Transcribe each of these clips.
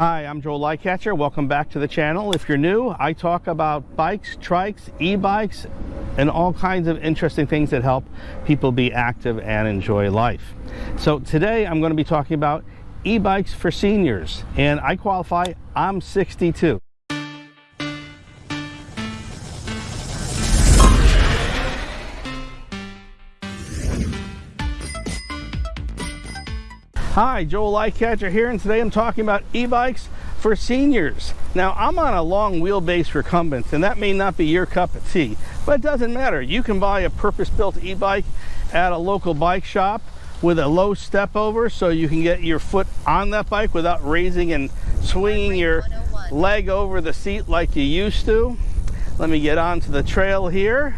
Hi, I'm Joel Lightcatcher. Welcome back to the channel. If you're new, I talk about bikes, trikes, e-bikes, and all kinds of interesting things that help people be active and enjoy life. So today I'm going to be talking about e-bikes for seniors, and I qualify, I'm 62. Hi, Joel Lightcatcher here, and today I'm talking about e-bikes for seniors. Now, I'm on a long wheelbase recumbent, and that may not be your cup of tea, but it doesn't matter. You can buy a purpose-built e-bike at a local bike shop with a low step over so you can get your foot on that bike without raising and swinging your leg over the seat like you used to. Let me get onto the trail here.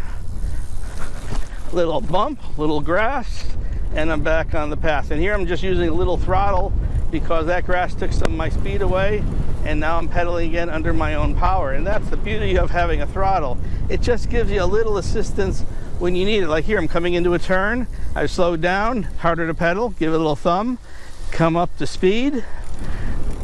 Little bump, little grass, and I'm back on the path. And here I'm just using a little throttle because that grass took some of my speed away and now I'm pedaling again under my own power. And that's the beauty of having a throttle. It just gives you a little assistance when you need it. Like here, I'm coming into a turn, I've slowed down, harder to pedal, give it a little thumb, come up to speed,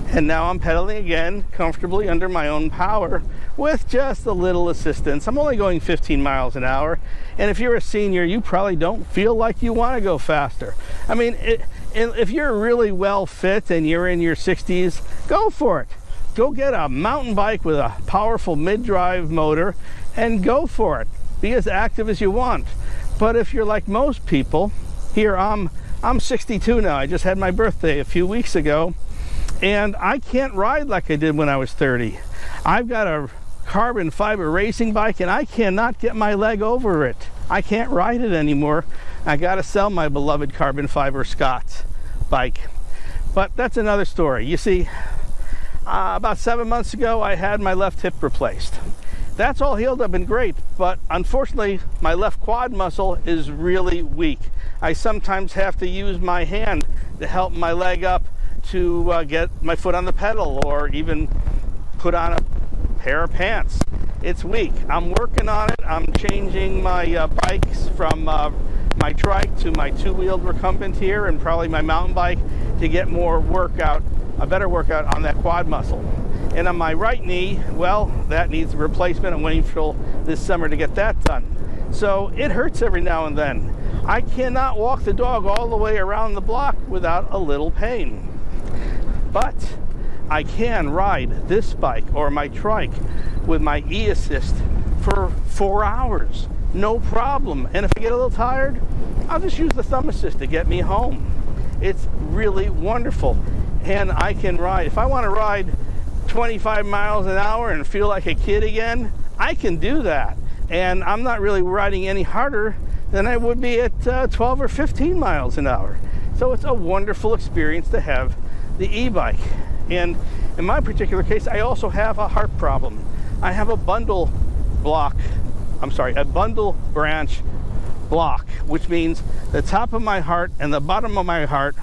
and now I'm pedaling again comfortably under my own power with just a little assistance. I'm only going 15 miles an hour. And if you're a senior, you probably don't feel like you want to go faster. I mean, it, if you're really well fit and you're in your 60s, go for it. Go get a mountain bike with a powerful mid-drive motor and go for it. Be as active as you want. But if you're like most people, here I'm I'm 62 now. I just had my birthday a few weeks ago and I can't ride like I did when I was 30. I've got a carbon fiber racing bike and I cannot get my leg over it. I can't ride it anymore. I got to sell my beloved carbon fiber Scott bike. But that's another story. You see, uh, about seven months ago, I had my left hip replaced. That's all healed up and great, but unfortunately, my left quad muscle is really weak. I sometimes have to use my hand to help my leg up to uh, get my foot on the pedal or even put on a pair of pants. It's weak. I'm working on it. I'm changing my uh, bikes from uh, my trike to my two-wheeled recumbent here and probably my mountain bike to get more workout, a better workout on that quad muscle. And on my right knee, well, that needs a replacement. I'm waiting for this summer to get that done. So it hurts every now and then. I cannot walk the dog all the way around the block without a little pain but I can ride this bike or my trike with my e-assist for four hours. No problem. And if I get a little tired I'll just use the thumb assist to get me home. It's really wonderful. And I can ride. If I want to ride 25 miles an hour and feel like a kid again I can do that. And I'm not really riding any harder than I would be at uh, 12 or 15 miles an hour. So it's a wonderful experience to have the e-bike. And in my particular case, I also have a heart problem. I have a bundle block, I'm sorry, a bundle branch block, which means the top of my heart and the bottom of my heart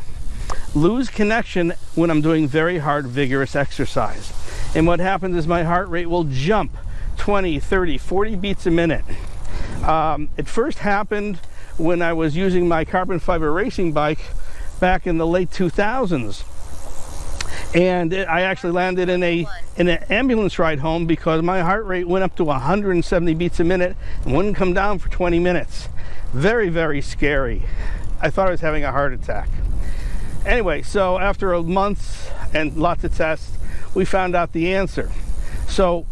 lose connection when I'm doing very hard, vigorous exercise. And what happens is my heart rate will jump 20, 30, 40 beats a minute. Um, it first happened when I was using my carbon fiber racing bike back in the late 2000s and it, I actually landed in a in an ambulance ride home because my heart rate went up to 170 beats a minute and wouldn't come down for 20 minutes. Very, very scary. I thought I was having a heart attack. Anyway, so after a month and lots of tests, we found out the answer. So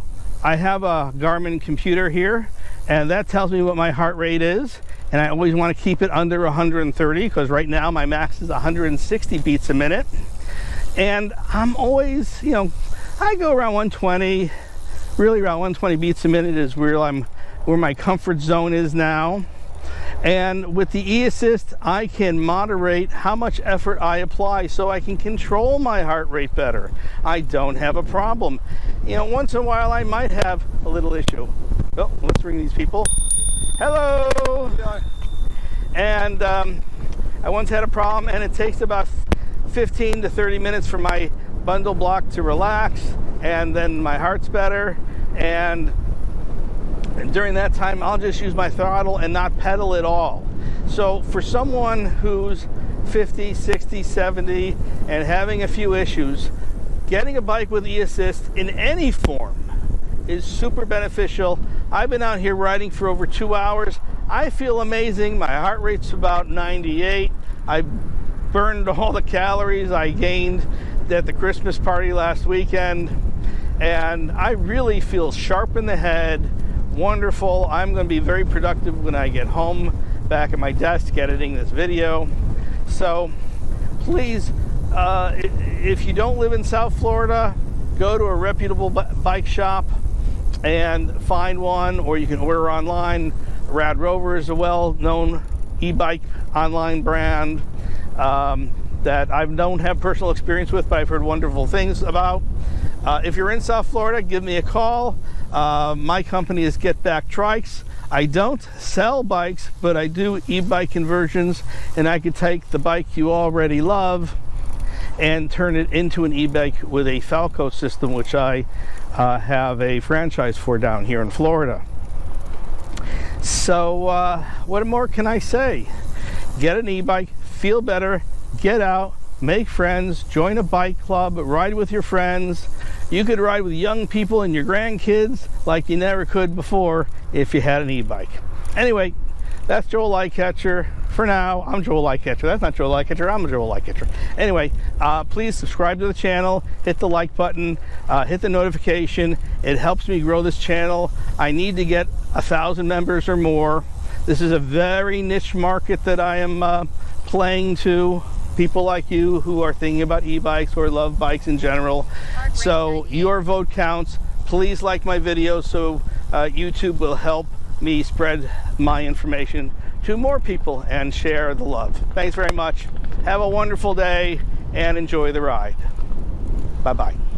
I have a Garmin computer here and that tells me what my heart rate is and I always want to keep it under 130 because right now my max is 160 beats a minute and I'm always, you know, I go around 120, really around 120 beats a minute is where I'm, where my comfort zone is now. And with the e-assist, I can moderate how much effort I apply so I can control my heart rate better. I don't have a problem. You know, once in a while I might have a little issue. Oh, let's ring these people. Hello! And um, I once had a problem and it takes about 15 to 30 minutes for my bundle block to relax and then my heart's better and, during that time I'll just use my throttle and not pedal at all. So for someone who's 50, 60, 70 and having a few issues, getting a bike with e-assist in any form is super beneficial. I've been out here riding for over two hours. I feel amazing. My heart rate's about 98. I burned all the calories I gained at the Christmas party last weekend. And I really feel sharp in the head, wonderful. I'm going to be very productive when I get home back at my desk editing this video. So please, uh, if you don't live in South Florida, go to a reputable bike shop and find one, or you can order online. Rad Rover is a well-known e-bike online brand um, that I don't have personal experience with, but I've heard wonderful things about. Uh, if you're in South Florida, give me a call. Uh, my company is Get Back Trikes. I don't sell bikes, but I do e-bike conversions, and I could take the bike you already love and turn it into an e-bike with a Falco system, which I uh, have a franchise for down here in Florida. So uh, what more can I say? Get an e-bike, feel better, get out, make friends, join a bike club, ride with your friends. You could ride with young people and your grandkids like you never could before if you had an e-bike. Anyway, that's Joel Lightcatcher. For now, I'm Joel Lightcatcher. That's not Joel Lightcatcher, I'm Joel Lightcatcher. Anyway, uh, please subscribe to the channel, hit the like button, uh, hit the notification. It helps me grow this channel. I need to get a thousand members or more. This is a very niche market that I am uh, playing to people like you who are thinking about e-bikes or love bikes in general. So your vote counts. Please like my video so uh, YouTube will help me spread my information to more people and share the love. Thanks very much. Have a wonderful day and enjoy the ride. Bye-bye.